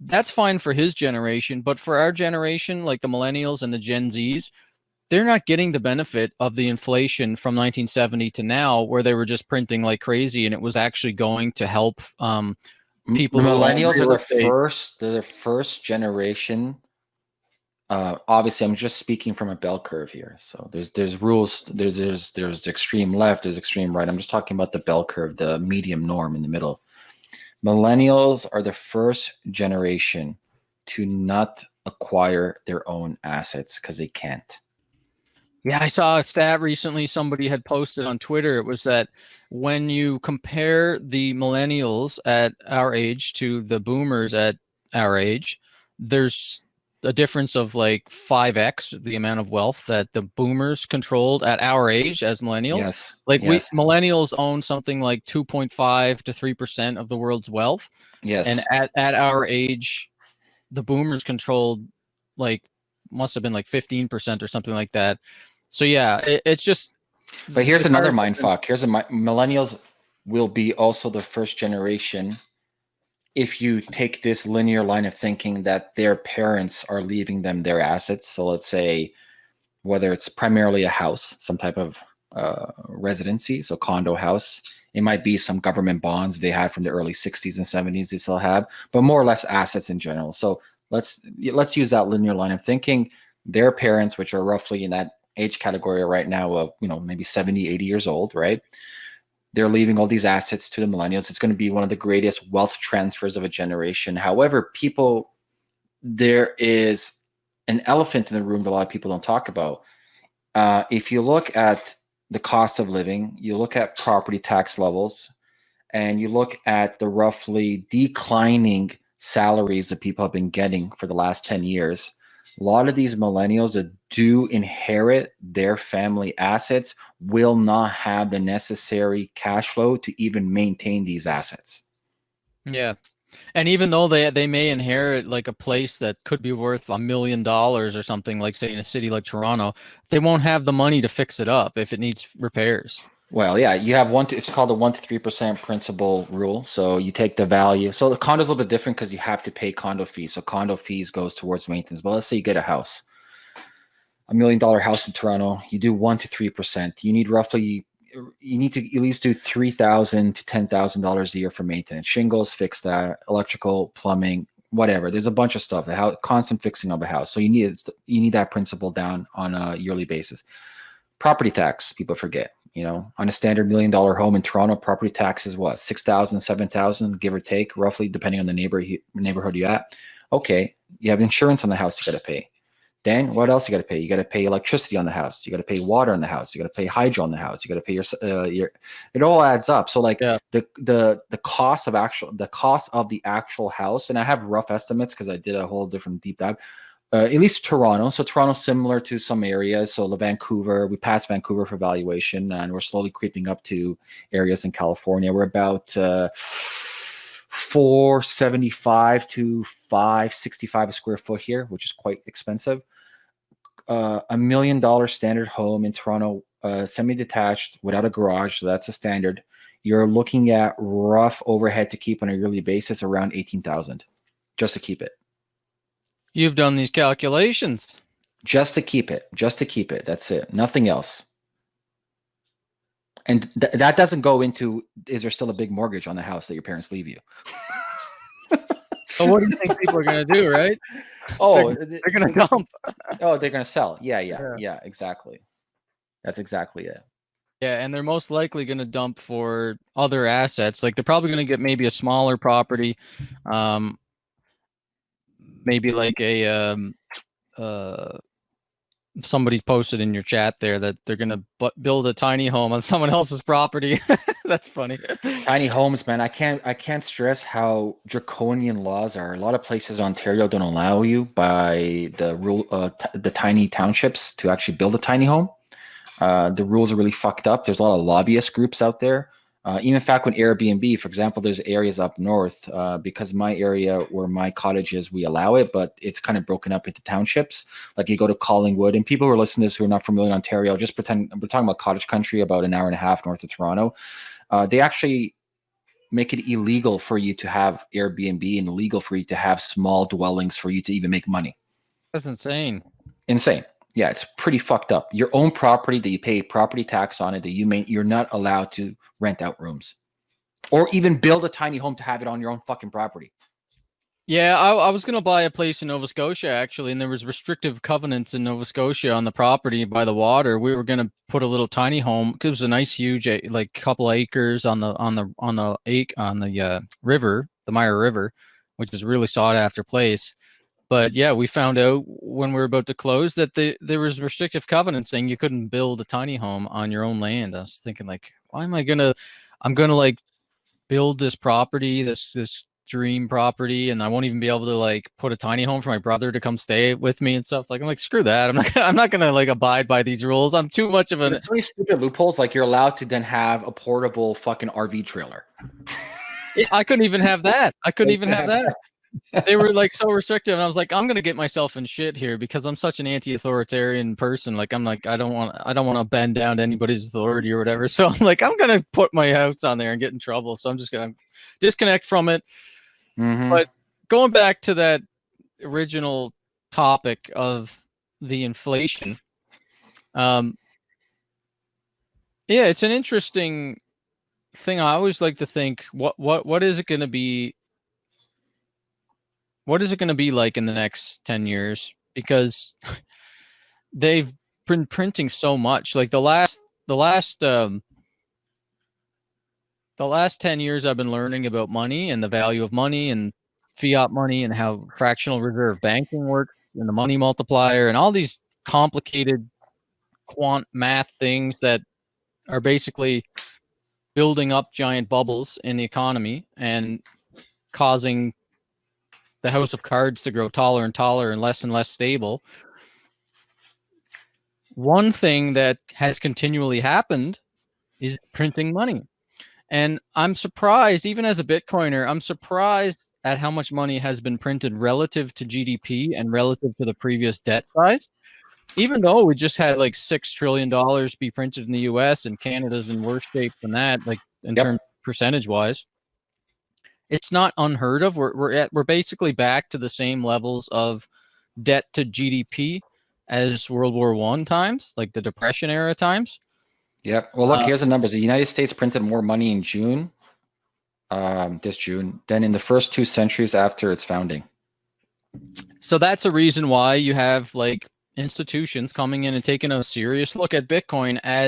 that's fine for his generation, but for our generation, like the millennials and the Gen Zs, they're not getting the benefit of the inflation from 1970 to now, where they were just printing like crazy, and it was actually going to help um, people. Millennials are the first, they're the first generation. Uh, obviously, I'm just speaking from a bell curve here. So there's there's rules. There's there's there's extreme left. There's extreme right. I'm just talking about the bell curve, the medium norm in the middle. Millennials are the first generation to not acquire their own assets because they can't. Yeah, I saw a stat recently somebody had posted on Twitter. It was that when you compare the millennials at our age to the boomers at our age, there's a difference of like 5x the amount of wealth that the boomers controlled at our age as millennials. Yes. Like yes. we millennials own something like 2.5 to 3% of the world's wealth. Yes. And at, at our age, the boomers controlled like must have been like 15% or something like that. So yeah, it, it's just. But here's another mind fuck. Here's a millennials will be also the first generation. If you take this linear line of thinking that their parents are leaving them their assets, so let's say whether it's primarily a house, some type of uh, residency, so condo house, it might be some government bonds they had from the early 60s and 70s they still have, but more or less assets in general. So let's let's use that linear line of thinking. Their parents, which are roughly in that age category right now of, you know, maybe 70, 80 years old, right? They're leaving all these assets to the millennials. It's going to be one of the greatest wealth transfers of a generation. However, people, there is an elephant in the room that a lot of people don't talk about. Uh, if you look at the cost of living, you look at property tax levels, and you look at the roughly declining salaries that people have been getting for the last 10 years, a lot of these millennials that do inherit their family assets will not have the necessary cash flow to even maintain these assets. Yeah. And even though they they may inherit like a place that could be worth a million dollars or something like say in a city like Toronto, they won't have the money to fix it up if it needs repairs. Well, yeah, you have one. To, it's called the one to three percent principal rule. So you take the value. So the condo is a little bit different because you have to pay condo fees. So condo fees goes towards maintenance. But let's say you get a house, a million dollar house in Toronto. You do one to three percent. You need roughly. You need to at least do three thousand to ten thousand dollars a year for maintenance, shingles, fix that, electrical, plumbing, whatever. There's a bunch of stuff. The house, constant fixing of a house. So you need you need that principal down on a yearly basis. Property tax, people forget you know, on a standard million dollar home in Toronto, property tax is what, 6,000, 7,000, give or take, roughly, depending on the neighbor, neighborhood you're at. Okay, you have insurance on the house you got to pay. Then what else you got to pay? You got to pay electricity on the house. You got to pay water on the house. You got to pay hydro on the house. You got to pay your, uh, your, it all adds up. So like yeah. the, the, the cost of actual, the cost of the actual house, and I have rough estimates because I did a whole different deep dive uh, at least Toronto. So Toronto, similar to some areas. So Vancouver, we passed Vancouver for valuation, and we're slowly creeping up to areas in California. We're about uh, 475 to 565 a square foot here, which is quite expensive. Uh, a million dollar standard home in Toronto, uh, semi-detached without a garage, so that's a standard. You're looking at rough overhead to keep on a yearly basis around 18,000 just to keep it. You've done these calculations. Just to keep it. Just to keep it. That's it. Nothing else. And th that doesn't go into is there still a big mortgage on the house that your parents leave you? so what do you think people are going to do, right? Oh, they're, they're going to dump. oh, they're going to sell. Yeah, yeah, yeah, yeah, exactly. That's exactly it. Yeah, and they're most likely going to dump for other assets. Like they're probably going to get maybe a smaller property, um, maybe like a um, uh, somebody posted in your chat there that they're gonna build a tiny home on someone else's property. That's funny. Tiny homes, man. I can't I can't stress how draconian laws are. A lot of places in Ontario don't allow you by the rule uh, the tiny townships to actually build a tiny home. Uh, the rules are really fucked up. There's a lot of lobbyist groups out there uh, even in fact, when Airbnb, for example, there's areas up north uh, because my area where my cottage is, we allow it, but it's kind of broken up into townships. Like you go to Collingwood, and people who are listening to this who are not familiar in Ontario, just pretend we're talking about cottage country, about an hour and a half north of Toronto. Uh, they actually make it illegal for you to have Airbnb and illegal for you to have small dwellings for you to even make money. That's insane. Insane. Yeah, it's pretty fucked up. Your own property that you pay property tax on it that you may you're not allowed to rent out rooms or even build a tiny home to have it on your own fucking property. Yeah, I, I was gonna buy a place in Nova Scotia actually, and there was restrictive covenants in Nova Scotia on the property by the water. We were gonna put a little tiny home because it was a nice, huge, like couple acres on the on the on the ake on the uh, river, the Mira River, which is really sought after place. But yeah, we found out when we were about to close that the, there was restrictive covenants saying you couldn't build a tiny home on your own land. I was thinking like, why am I gonna? I'm gonna like build this property, this this dream property and I won't even be able to like put a tiny home for my brother to come stay with me and stuff. Like I'm like, screw that. I'm not gonna, I'm not gonna like abide by these rules. I'm too much of an There's so many stupid loopholes. Like you're allowed to then have a portable fucking RV trailer. I couldn't even have that. I couldn't even have that. They were like so restrictive and I was like, I'm gonna get myself in shit here because I'm such an anti-authoritarian person. Like I'm like, I don't want I don't want to bend down to anybody's authority or whatever. So I'm like, I'm gonna put my house on there and get in trouble. So I'm just gonna disconnect from it Mhm. But going back to that original topic of the inflation, um, yeah, it's an interesting thing. I always like to think, what what what is it going to be? What is it going to be like in the next ten years? Because they've been printing so much. Like the last the last um, the last 10 years I've been learning about money and the value of money and fiat money and how fractional reserve banking works and the money multiplier and all these complicated quant math things that are basically building up giant bubbles in the economy and causing the house of cards to grow taller and taller and less and less stable. One thing that has continually happened is printing money. And I'm surprised, even as a Bitcoiner, I'm surprised at how much money has been printed relative to GDP and relative to the previous debt size. Even though we just had like six trillion dollars be printed in the US and Canada's in worse shape than that, like in Yep. terms percentage wise. It's not unheard of. We're we're at we're basically back to the same levels of debt to GDP as World War One times, like the Depression era times. Yep. Well, look, Uh, here's the numbers. The United States printed more money in June, um, this June, than in the first two centuries after its founding. So that's a reason why you have like institutions coming in and taking a serious look at Bitcoin as